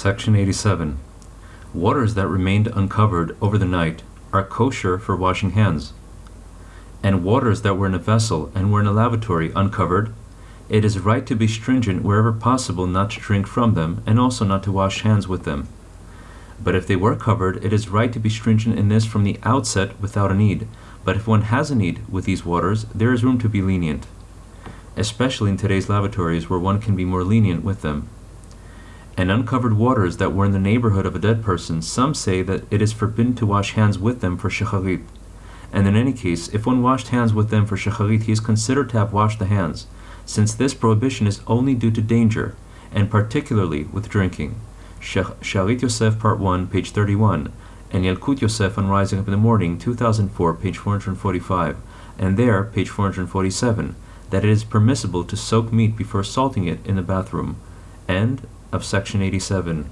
Section 87. Waters that remained uncovered over the night are kosher for washing hands. And waters that were in a vessel and were in a lavatory uncovered, it is right to be stringent wherever possible not to drink from them and also not to wash hands with them. But if they were covered, it is right to be stringent in this from the outset without a need. But if one has a need with these waters, there is room to be lenient, especially in today's lavatories where one can be more lenient with them. And uncovered waters that were in the neighborhood of a dead person, some say that it is forbidden to wash hands with them for shacharit. And in any case, if one washed hands with them for shacharit, he is considered to have washed the hands, since this prohibition is only due to danger, and particularly with drinking. Shalit Yosef, Part 1, page 31, and Yalkut Yosef on Rising Up in the Morning, 2004, page 445, and there, page 447, that it is permissible to soak meat before salting it in the bathroom. End of section 87.